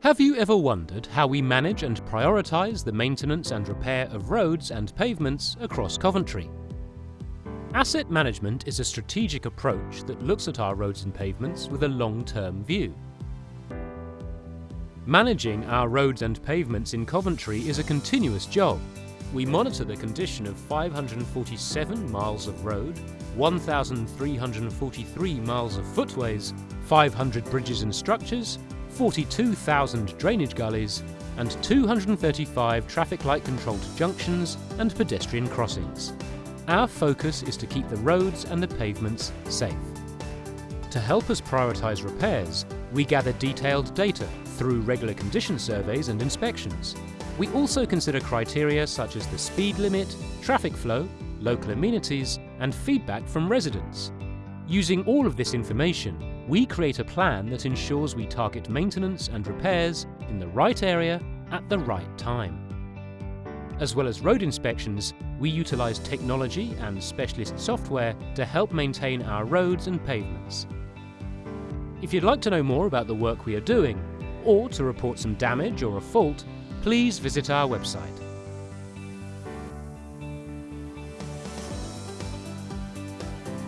Have you ever wondered how we manage and prioritise the maintenance and repair of roads and pavements across Coventry? Asset management is a strategic approach that looks at our roads and pavements with a long-term view. Managing our roads and pavements in Coventry is a continuous job. We monitor the condition of 547 miles of road, 1,343 miles of footways, 500 bridges and structures, 42,000 drainage gullies, and 235 traffic light controlled junctions and pedestrian crossings. Our focus is to keep the roads and the pavements safe. To help us prioritise repairs, we gather detailed data through regular condition surveys and inspections. We also consider criteria such as the speed limit, traffic flow, local amenities and feedback from residents. Using all of this information, we create a plan that ensures we target maintenance and repairs in the right area at the right time. As well as road inspections, we utilise technology and specialist software to help maintain our roads and pavements. If you'd like to know more about the work we are doing, or to report some damage or a fault, please visit our website